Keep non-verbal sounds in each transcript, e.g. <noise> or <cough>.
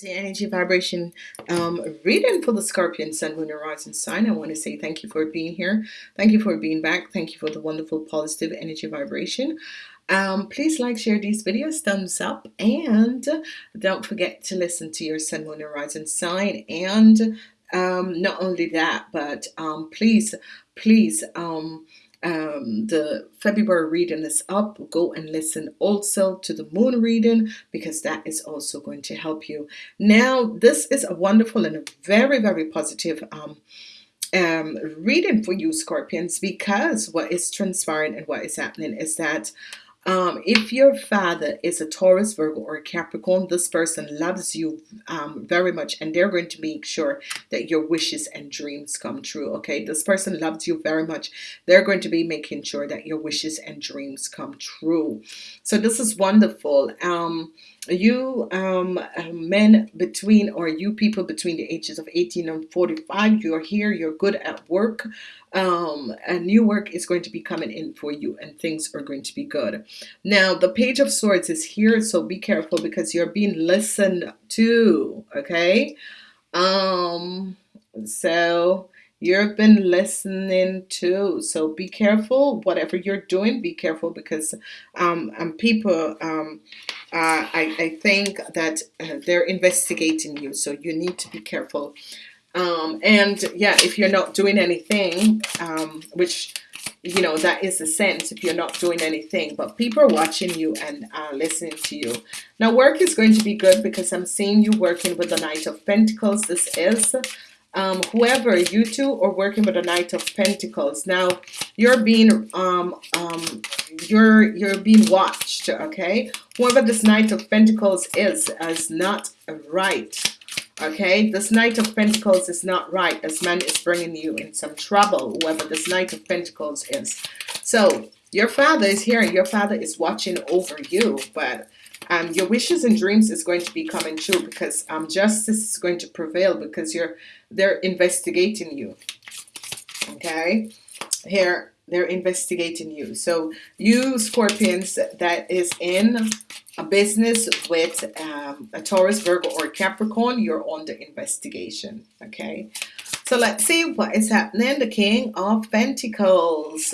the energy vibration um, reading for the Scorpion Sun Moon and Rising sign. I want to say thank you for being here. Thank you for being back. Thank you for the wonderful positive energy vibration. Um, please like, share these videos, thumbs up, and don't forget to listen to your Sun, Moon, and Rising sign. And um, not only that, but um, please, please, um, the February reading is up. Go and listen also to the moon reading because that is also going to help you. Now this is a wonderful and a very very positive um, um, reading for you scorpions because what is transpiring and what is happening is that um, if your father is a Taurus, Virgo, or Capricorn, this person loves you um, very much and they're going to make sure that your wishes and dreams come true. Okay, this person loves you very much. They're going to be making sure that your wishes and dreams come true. So this is wonderful. Um, you um, men between or you people between the ages of 18 and 45 you're here you're good at work um, a new work is going to be coming in for you and things are going to be good. Now the page of swords is here so be careful because you're being listened to okay? Um so you've been listening to. So be careful whatever you're doing be careful because um, um people um uh, I, I think that uh, they're investigating you so you need to be careful. Um and yeah if you're not doing anything um which you know that is the sense if you're not doing anything but people are watching you and uh, listening to you. Now work is going to be good because I'm seeing you working with the Knight of Pentacles. This is um, whoever you two are working with a Knight of Pentacles. Now you're being um, um, you're you're being watched okay? Whoever this Knight of Pentacles is is not right okay? This Knight of Pentacles is not right this man is bringing you in some trouble whoever this Knight of Pentacles is. So your father is here your father is watching over you but um, your wishes and dreams is going to be coming true because um, justice is going to prevail because you're they're investigating you. Okay? Here they're investigating you. So you scorpions that is in a business with um, a Taurus Virgo or Capricorn you're on the investigation. Okay? So let's see what is happening. The King of Pentacles.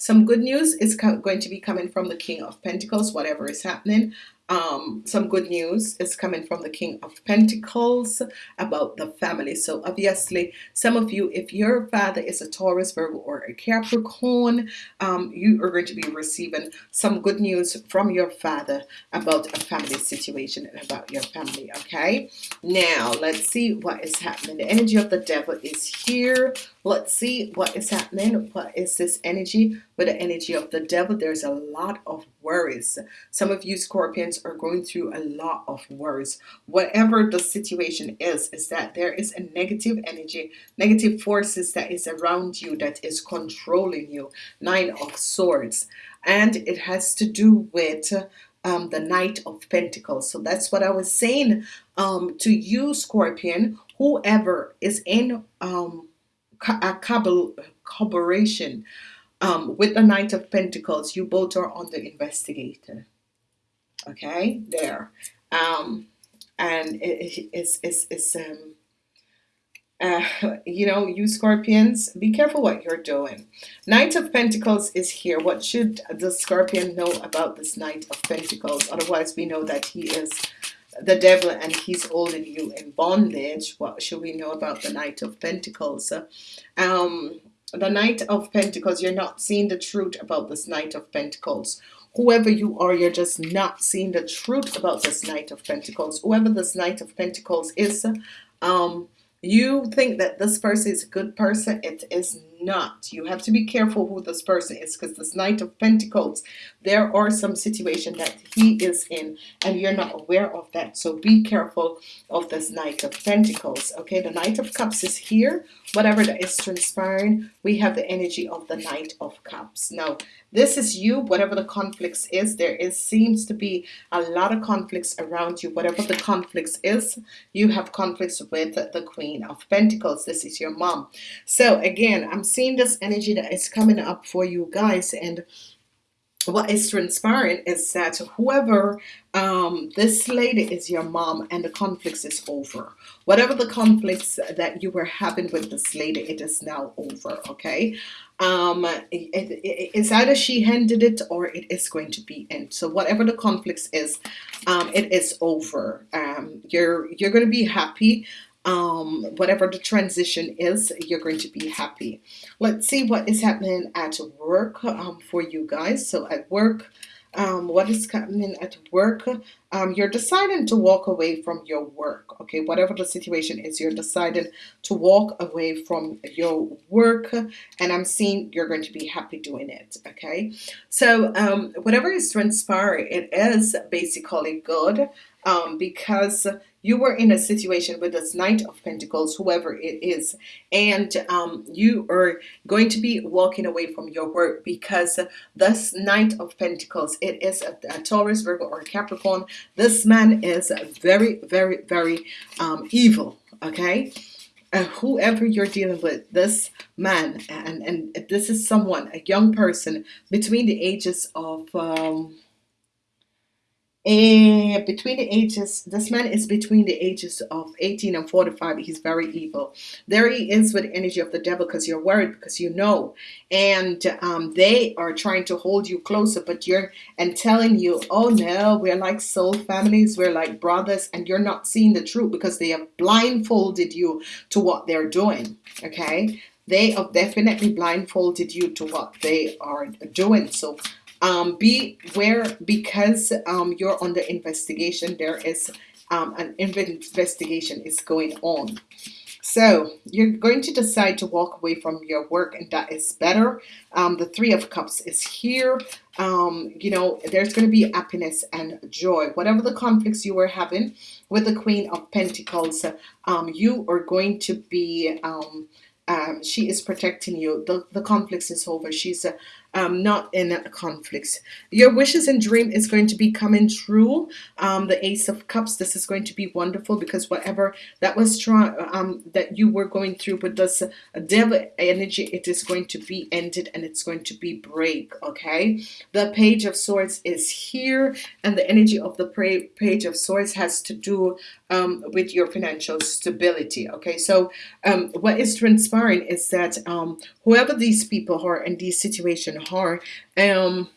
Some good news is going to be coming from the King of Pentacles whatever is happening um, some good news is coming from the King of Pentacles about the family. So obviously, some of you, if your father is a Taurus, Virgo, or a Capricorn, um, you are going to be receiving some good news from your father about a family situation and about your family. Okay, now let's see what is happening. The energy of the devil is here. Let's see what is happening. What is this energy? With the energy of the devil, there's a lot of worries. Some of you Scorpions are going through a lot of worries. Whatever the situation is, is that there is a negative energy, negative forces that is around you that is controlling you. Nine of Swords. And it has to do with um, the Knight of Pentacles. So that's what I was saying um, to you, Scorpion, whoever is in um, a collaboration um, with the Knight of Pentacles, you both are on the investigator. Okay, there. Um, and it, it's, it's, it's um, uh, <laughs> you know, you Scorpions, be careful what you're doing. Knight of Pentacles is here. What should the Scorpion know about this Knight of Pentacles? Otherwise, we know that he is the devil and he's holding you in bondage. What should we know about the Knight of Pentacles? Um, the Knight of Pentacles, you're not seeing the truth about this Knight of Pentacles. Whoever you are, you're just not seeing the truth about this Knight of Pentacles. Whoever this Knight of Pentacles is, um, you think that this person is a good person. It is not. You have to be careful who this person is because this Knight of Pentacles, there are some situation that he is in and you're not aware of that. So be careful of this Knight of Pentacles. Okay, the Knight of Cups is here. Whatever that is transpiring, we have the energy of the Knight of Cups. Now, this is you, whatever the conflicts is. There is seems to be a lot of conflicts around you. Whatever the conflicts is, you have conflicts with the Queen of Pentacles. This is your mom. So again, I'm seeing this energy that is coming up for you guys and what is transpiring is that whoever um, this lady is your mom and the conflicts is over. Whatever the conflicts that you were having with this lady it is now over okay? Um, it, it, it's either she handed it or it is going to be end so whatever the conflicts is um, it is over. Um, you're you're going to be happy um, whatever the transition is, you're going to be happy. Let's see what is happening at work um, for you guys. So at work, um, what is happening at work? Um, you're deciding to walk away from your work. Okay, whatever the situation is, you're deciding to walk away from your work, and I'm seeing you're going to be happy doing it. Okay, so um, whatever is transpiring, it is basically good um, because you were in a situation with this Knight of Pentacles, whoever it is, and um, you are going to be walking away from your work because this Knight of Pentacles, it is a, a Taurus, Virgo, or Capricorn. This man is very, very, very um, evil, okay? Uh, whoever you're dealing with, this man, and, and this is someone, a young person between the ages of... Um, and between the ages, this man is between the ages of 18 and 45. He's very evil. There he is with energy of the devil because you're worried because you know. And um, they are trying to hold you closer, but you're and telling you, oh no, we're like soul families, we're like brothers, and you're not seeing the truth because they have blindfolded you to what they're doing. Okay. They have definitely blindfolded you to what they are doing. So um, beware because um, you're under investigation. There is um, an investigation is going on. So you're going to decide to walk away from your work and that is better. Um, the Three of Cups is here. Um, you know, there's going to be happiness and joy. Whatever the conflicts you were having with the Queen of Pentacles, um, you are going to be... Um, um, she is protecting you. The, the conflicts is over. She's uh, um, not in a conflict. Your wishes and dream is going to be coming true. Um, the Ace of Cups, this is going to be wonderful because whatever that was trying, um, that you were going through with this devil energy, it is going to be ended and it's going to be break. Okay, the Page of Swords is here, and the energy of the Page of Swords has to do um, with your financial stability. Okay, so um, what is transpiring is that um, whoever these people are in these situations are, um,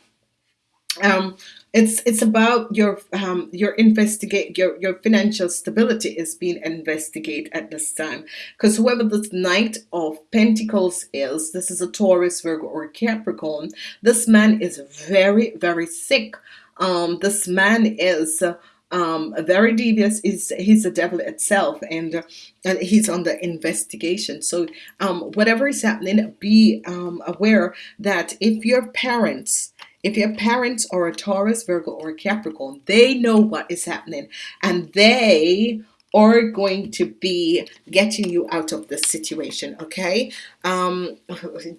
um, it's it's about your um, your investigate your your financial stability is being investigated at this time because whoever this Knight of Pentacles is, this is a Taurus, Virgo, or Capricorn. This man is very very sick. Um, this man is. Uh, um, very devious is he's the devil itself and and he's the investigation. So um, whatever is happening be um, aware that if your parents if your parents are a Taurus Virgo or Capricorn they know what is happening and they are going to be getting you out of the situation okay um,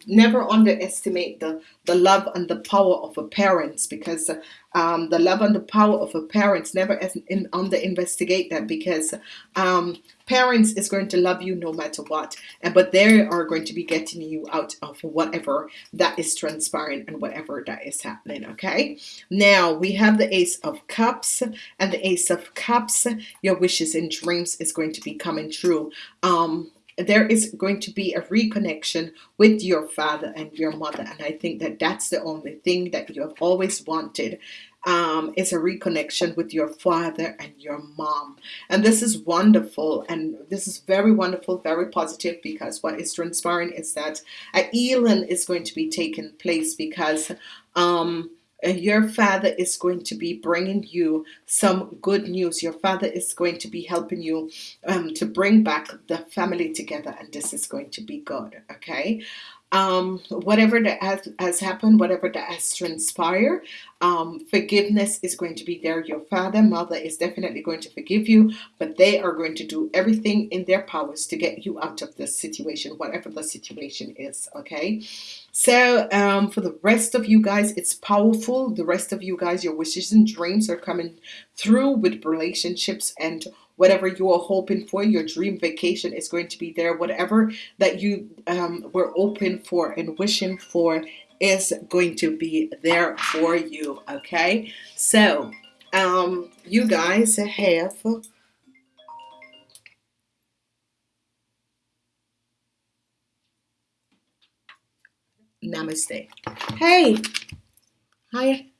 never underestimate the the love and the power of a parents because um, the love and the power of a parents never in, under investigate that because um, parents is going to love you no matter what and but they are going to be getting you out of whatever that is transpiring and whatever that is happening okay? Now we have the ace of cups and the ace of cups your wishes and dreams is going to be coming true. Um there is going to be a reconnection with your father and your mother. And I think that that's the only thing that you have always wanted um, is a reconnection with your father and your mom. And this is wonderful. And this is very wonderful very positive because what is transpiring is that a healing is going to be taking place because um, your father is going to be bringing you some good news. Your father is going to be helping you um, to bring back the family together and this is going to be good okay um, whatever that has, has, happened, whatever that has transpired, um, forgiveness is going to be there. Your father, mother is definitely going to forgive you, but they are going to do everything in their powers to get you out of this situation, whatever the situation is. Okay. So um, for the rest of you guys, it's powerful. The rest of you guys, your wishes and dreams are coming through with relationships and whatever you are hoping for your dream vacation is going to be there. Whatever that you um, were open for and wishing for is going to be there for you okay? So um, you guys have namaste. Hey! Hi